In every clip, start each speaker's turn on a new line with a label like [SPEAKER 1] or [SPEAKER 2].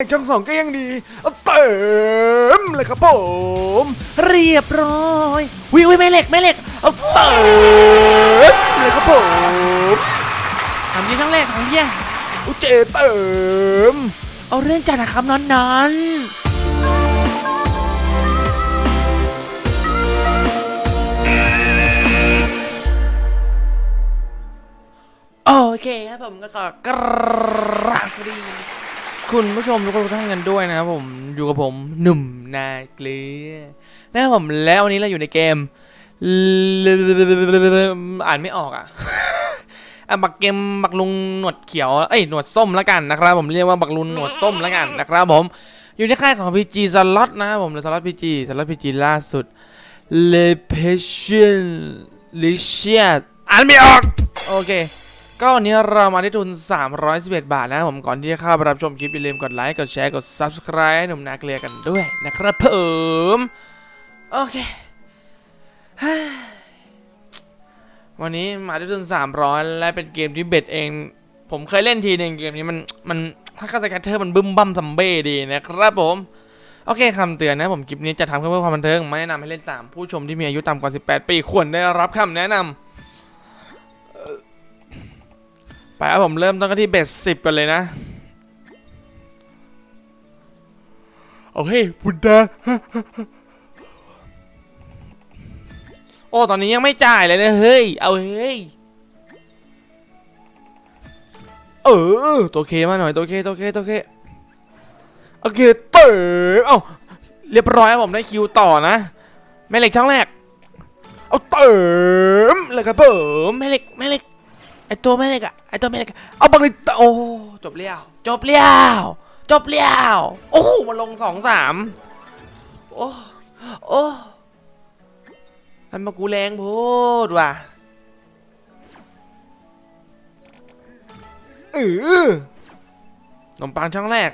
[SPEAKER 1] ช่องสองก็ยังดีเอาเติมเลยครับผม
[SPEAKER 2] เรียบร้อยวิวแม่เหล็กแม่เหล็กเอาเติ
[SPEAKER 1] เติมเลยครับผม
[SPEAKER 2] ทำยี่ครั้งแรกของเยี่ย
[SPEAKER 1] อุยเจเติม
[SPEAKER 2] เอาเรื่องจัดนะครับนอนนอนโอเคครับผมก็ขอกราบสวัสดี คุณผู้ชมทุกคนทุกท่านกันด้วยนะครับผมอยู่กับผมหนุ่มนาเกลือนะครับผมแล้ววันนี้เราอยู่ในเกมอ่านไม่ออกอะอะบักเกมบักลุงหนวดเขียวเอ้ยหนวดส้มแล้วกันนะครับผมเรียกว่าบักลุงหนวดส้มแล้วกันนะครับผมอยู่ในค่ายของ PG สล็อตนะครับผมสล็อต PG สล็อต PG ล่าสุด Le Passion l i c i a อ่านไม่ออกโอเค ก็วันนี้เรามาที่ทุน 311 บาทนะครับผมก่อนที่จะเข้าไปรับชมคลิปอย่าลืมกดไลค์กดแชร์กด Subscribe ให้หนุ่มนาเกลียกันด้วยนะครับผมโอเควันนี้มาด้ทุน 300 และเป็นเกมที่เบ็ดเอง ผมเคยเล่นทีหนึ่งเกมนี้มันมันถ้าคาสแกตเตอร์มันบึ้มบั้มซัมเบ้ดีนะครับผมโอเคคำเตือนนะผมคลิปนี้จะทำขึ้นเพื่อความบันเทิงไม่แนะนำให้เล่นตามผู้ชมที่มีอายุต่ำกว่า 18 ปีควรได้รับคำแนะนำ ไปครับผมเริ่มต้นกันที่เบ็ดสิบกันเลยนะ
[SPEAKER 1] โอเคบุดดา
[SPEAKER 2] โอ้ ตอนนี้ยังไม่จ่ายเลยนะ เฮ้ย เอาเฮ้ย เออ ตัวเคมาหน่อย ตัวเค ตัวเค ตัวเค
[SPEAKER 1] โอเค เติมเอ้า
[SPEAKER 2] เรียบร้อยครับผมได้คิวต่อนะ แม่เหล็กช่องแรก
[SPEAKER 1] เอาเติมเลยครับผ
[SPEAKER 2] ผมมแม่เหล็ก แม่เหล็ก ไอตัวแม่เหล็กอะไอตัวแม่เหล็กอะ
[SPEAKER 1] เอาบังเลยโอ้
[SPEAKER 2] จบเลี้ยวจบเลี้ยวจบเลี้ยวโอ้โหมาลงสองสามโอ้โอ้ทำมากูแรงโพดว่ะ
[SPEAKER 1] เออ
[SPEAKER 2] ขนมปังช่องแรก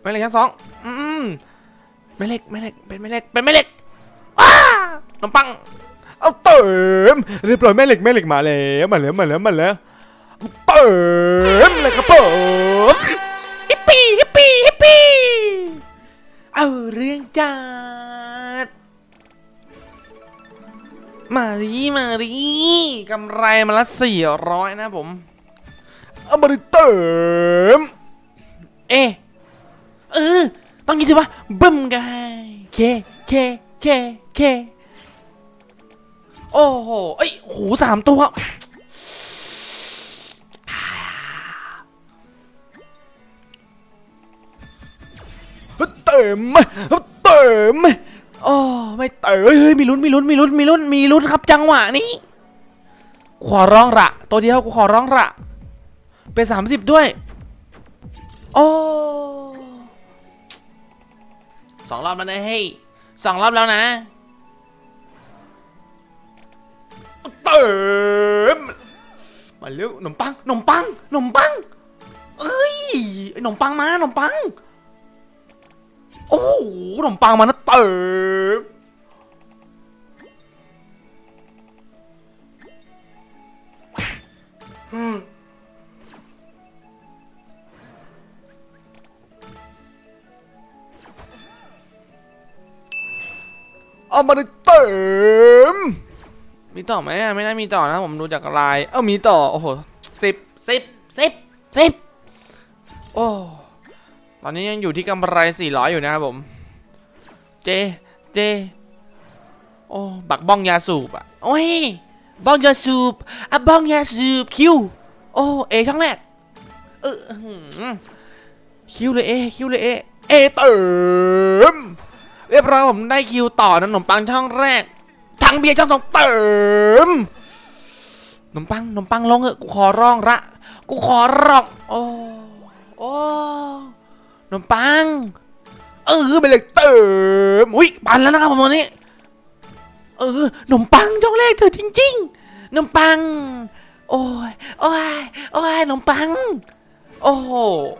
[SPEAKER 2] แม่เหล็กช่องสองอืมแม่เหล็กแม่เหล็กเป็นแม่เหล็กเป็นแม่เหล็กว้าขนมปัง
[SPEAKER 1] เอาเติมเรียบร้อยแม่เหล็กแม่เหล็กมาแล้วมาแล้วมาแล้วมาแล้วเติมเลยครับผม
[SPEAKER 2] ฮิปปี้ฮิปปี้ฮิปปี้เอาเรื่องจัดมาดีมาดีกำไรมาละสี่ร้อยนะผม
[SPEAKER 1] เอามาเลยเติม
[SPEAKER 2] เอะเออต้องยินสิวะบึ้มกันเคเคเคเค โอ้โหเอ้ยโอ้โหสามตัว
[SPEAKER 1] เติมเติม
[SPEAKER 2] โอ้ไม่เตะเฮ้ยเฮ้ยมีลุ้นมีลุ้นมีลุ้นมีลุ้นมีลุ้นครับจังหวะนี้ขอร้องระตัวเดียวกูขอร้องระเป็นสามสิบด้วย โอ้สองรอบแล้วนะเฮ้ยสองรอบแล้วนะ
[SPEAKER 1] ติมมาเร็วขนมปัง
[SPEAKER 2] ขนมปังขนมปัง เอ้ยขนมปังมาขนมปัง โอ้โหขนมปังมานะเติม
[SPEAKER 1] เอามาเลยเติม
[SPEAKER 2] มีต่อไหมอะไม่น่ามีต่อนะผมดูจากลาย เอ้ามีต่อ โอ้โหสิบสิบสิบสิบโอ้ตอนนี้ยังอยู่ที่กำไรสี่ร้อยอยู่นะครับผม เจ เจ โอ้บักบ้องยาสูบอะ โอ้ยบ้องยาสูบอะบ้องยาสูบคิว โอ้เอช่องแรกเอออื้อหือคิวเลยเอคิวเลยเอเอ
[SPEAKER 1] เติม
[SPEAKER 2] เรียบร้อยผมได้คิวต่อนะขนมปังช่องแรก ทั้งเบียร์ช่องสองเติมนมปังนมปังลงเออะกูขอร้องละกูขอร้องโอ้โอ้นมปังเออไปเลยเติมอุ้ยปันแล้วนะครับผมวันนี้เออขนมปังช่องแรกเธอจริงๆขนมปัง โอ้ยโอ้ยโอ้ยขนมปัง โอ้โห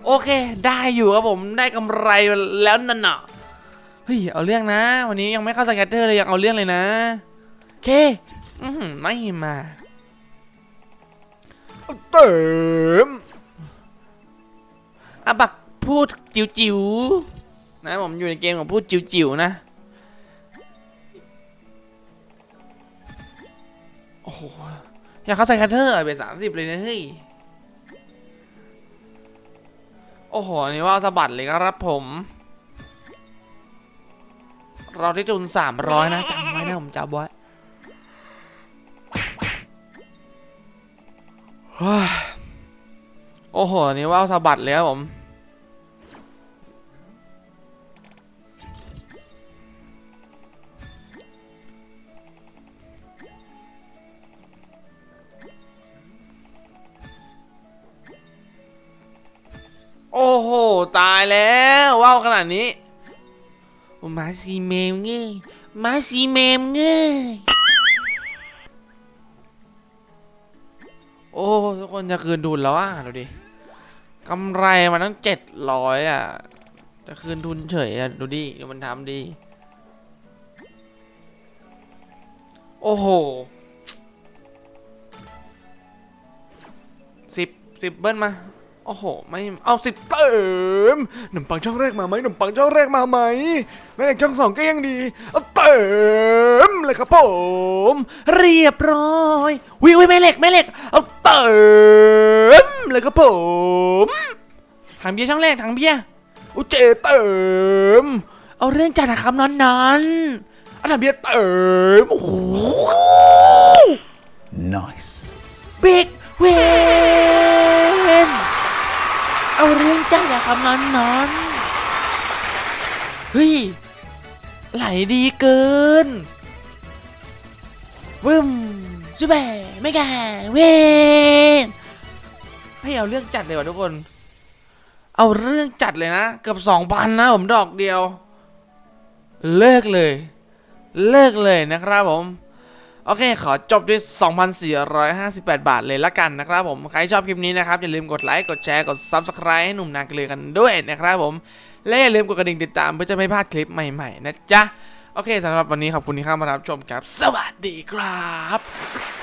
[SPEAKER 2] โอเค ได้อยู่ครับผมได้กำไรแล้วนั่นน่ะเฮ้ยเอาเรื่องนะ วันนี้ยังไม่เข้าสแกตเตอร์เลยยังเอาเรื่องเลยนะ เคอือหือไม่มา
[SPEAKER 1] เติม
[SPEAKER 2] อะบักพูดจิ๋วๆนะผมอยู่ในเกมของพูดจิ๋วๆนะ โอ้โห อยากเข้าใส่คัตเตอร์เบสสามสิบเลยนะเฮ้ย โอ้โหอันนี่ว่าสะบัดเลยครับผม เราที่จุนสามร้อยนะจำไว้นะผมจำไว้ โอ้โหอันนี่ว่าวสะบัดเลยครับผม โอ้โห ตายแล้วว่าวขนาดนี้มาซีเมมเงี้ยมาซีเมมเงี้ย อ้ทุกคนจะคืนทุนแล้วอะดูดิกำไรมาตั้งเจ็ดร้อยอะ จะคืนทุนเฉยอะดูดิดูมันทำดิโอ้โหสิบสิบเบิ้ลมาโอ้โห ไม่เอาสิบ
[SPEAKER 1] เติมขนมปังช่องแรกมาไหมขนมปังช่องแรกมาไหมแม่เหล็กช่องสองก็ยังดีเอาเติมเลยครับผม
[SPEAKER 2] เรียบร้อยวิวแม่เหล็กแม่เหล็กเอา ติมเลยครับผมถังเบียร์ช่องแรกถังเบียร์
[SPEAKER 1] อุยเจเติม
[SPEAKER 2] เอาเรื่องจัดนะครับนอนนอน
[SPEAKER 1] อันนั้นเบียร์เติมโอ้โห
[SPEAKER 3] Nice.
[SPEAKER 2] big win เอาเรื่องจัดนะครับนอนนอนเฮ้ยไหลดีเกินวึม super mega win ให้เอาเรื่องจัดเลยว่ะทุกคน เอาเรื่องจัดเลยนะเกือบสองพันนะผมดอกเดียว เลิกเลย เลิกเลยนะครับผมโอเค ขอจบด้วย 2,458 บาทเลยละกันนะครับผม ใครชอบคลิปนี้นะครับ อย่าลืมกดไลค์ กดแชร์ กด Subscribe ให้หนุ่มนาเกลือกันด้วยนะครับผม และอย่าลืมกดกระดิ่งติดตามเพื่อจะไม่พลาดคลิปใหม่ ๆ นะจ๊ะ โอเคสำหรับวันนี้ขอบคุณที่เข้ามารับชมครับ สวัสดีครับ